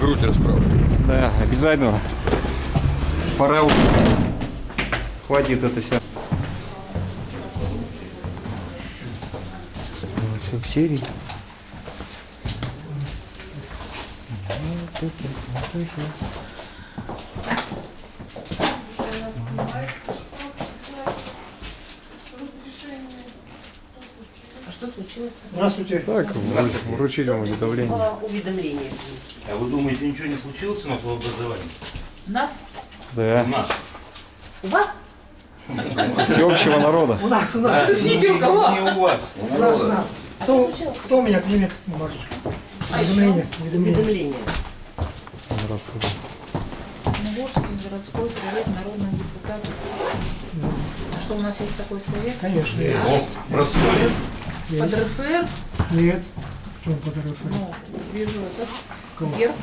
грудь расправлю. Да, обязательно. Пора уже. Хватит это все. Все в серии. А что случилось? Здравствуйте. Так, вру- вручить вам уведомление. Уведомление. А вы думаете, ничего не случилось у нас в образовании? У нас? Да. У нас. У вас? Всеобщего народа. У нас, у нас. Соседи у кого? Не у вас. У нас, у нас. А Кто, кто у меня примет бумажечку? А Уведомление. Уведомление. Здравствуйте. Нагорский городской совет народных депутатов. А что у нас есть такой совет? Конечно. О, простой. Под РФР, Нет. В чем подарок? ну, вижу этот Кого? герб.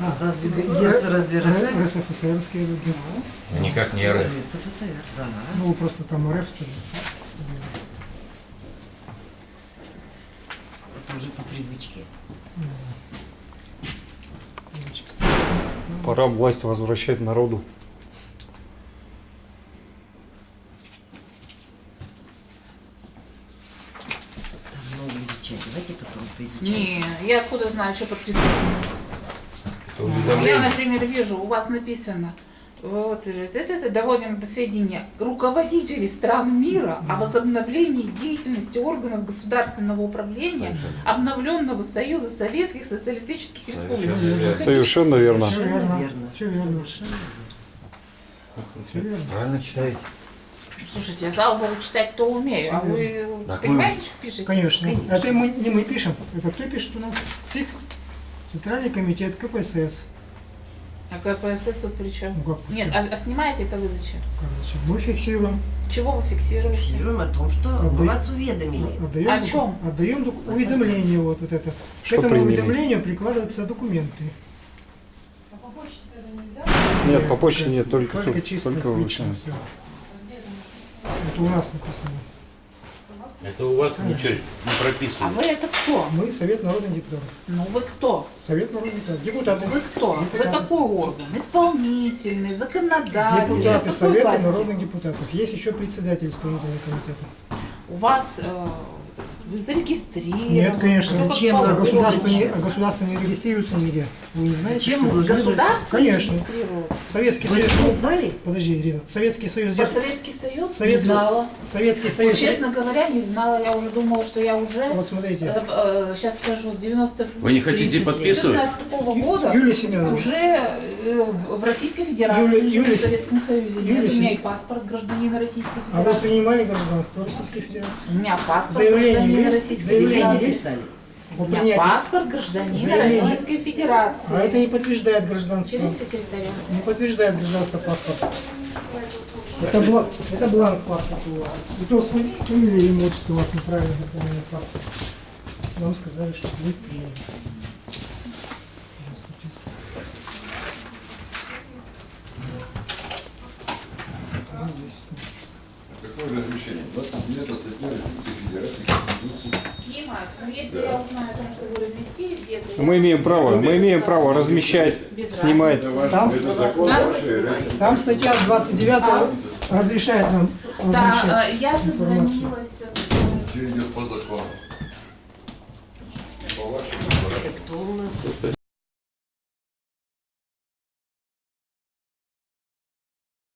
А, Разве герб разве Р- РСФСРские люди. Никак не РФ. СФСР, да. Ну, просто там РФ что-то. Это уже по привычке. Пора власть возвращать народу. Там много изучать. Давайте потом. Не, я откуда знаю, что подписано. Я, например, вижу, у вас написано, вот, же, это, это, доводим до сведения руководителей стран мира о возобновлении деятельности органов государственного управления обновленного Союза Советских Социалистических Республик. Совершенно верно. Совершенно верно. верно. Все верно. Совершенно верно. Правильно читаете. Слушайте, я, слава богу, читать-то умею, а вы Так понимаете, что пишете? Конечно. Это мы, не мы пишем. Это кто пишет у нас? ЦИК. Центральный комитет КПСС. А КПСС тут при чем? Ну как, Нет, зачем? а, а снимаете это вы зачем? Как зачем? Мы фиксируем. Чего вы фиксируете? Фиксируем о том, что Отдай- вас уведомили. Отдаем, О чем? Отдаем уведомление вот, вот это. Что К этому приняли? уведомлению прикладываются документы. Нет, по почте нет, только, только чисто только вручную. У нас написано. Это у вас ничего не А прописано. вы это кто? Мы Совет народных депутатов. Ну вы кто? Совет народных депутатов. Депутаты. Вы кто? Вы Депутаты. какой орган? Исполнительный, законодательный? Депутаты Совета власти? народных депутатов. Есть еще председатель исполнительного комитета. У вас э, вы зарегистрированы? Нет, конечно. Зачем нам Государство не, государство не регистрируется нигде. Вы не знаете? Зачем что? Государство Конечно. Советский Вы Союз. не знали? Подожди, Ирина. Советский Союз. Про Советский Союз Совет- не знала. Советский Вот, Союз. честно говоря, не знала. Я уже думала, что я уже... Вот смотрите. сейчас скажу, с 90 Вы не хотите 30 лет. подписывать? 14 года Юлия Семеновна. уже э, в Российской Федерации, живу Юля в Советском Союзе. Юля Нет, у меня и паспорт гражданина Российской А вы Федерации. принимали гражданство Российской Федерации? У меня паспорт Заявление гражданина? Российской Федерации. У меня паспорт гражданина Заявление. Российской Федерации. А это не подтверждает гражданство. Через секретаря. Не подтверждает гражданство паспорта. Это, бланк, это бланк паспорта у вас. И то с фами- фамилией и имущество у вас неправильно заполнено паспорт. Нам сказали, что вы приняли. Какое разрешение? 29 статья Российской Федерации Снимать. Но если я узнаю о том, что вы разместили где-то... Мы имеем право, мы имеем право размещать, снимать. Там, Да. там статья 29 разрешает нам Да, э, я созвонилась. Все идет по закону. Это кто у нас?